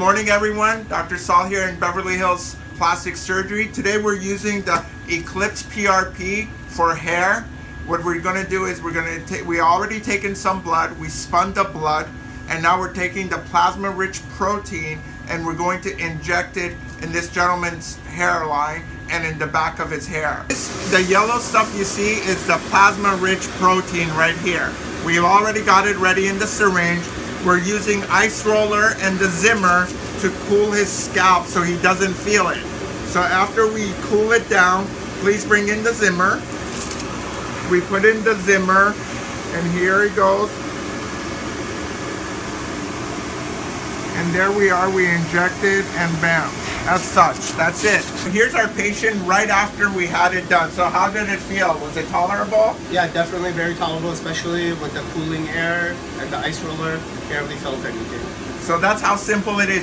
morning everyone. Dr. Saul here in Beverly Hills Plastic Surgery. Today we're using the Eclipse PRP for hair. What we're going to do is we're going to take, we already taken some blood, we spun the blood, and now we're taking the plasma rich protein and we're going to inject it in this gentleman's hairline and in the back of his hair. This, the yellow stuff you see is the plasma rich protein right here. We've already got it ready in the syringe. We're using ice roller and the Zimmer to cool his scalp so he doesn't feel it. So after we cool it down, please bring in the Zimmer. We put in the Zimmer and here he goes. And there we are, we injected and bam, as such, that's it. Here's our patient right after we had it done. So how did it feel? Was it tolerable? Yeah, definitely very tolerable, especially with the cooling air and the ice roller. Barely felt anything. So that's how simple it is.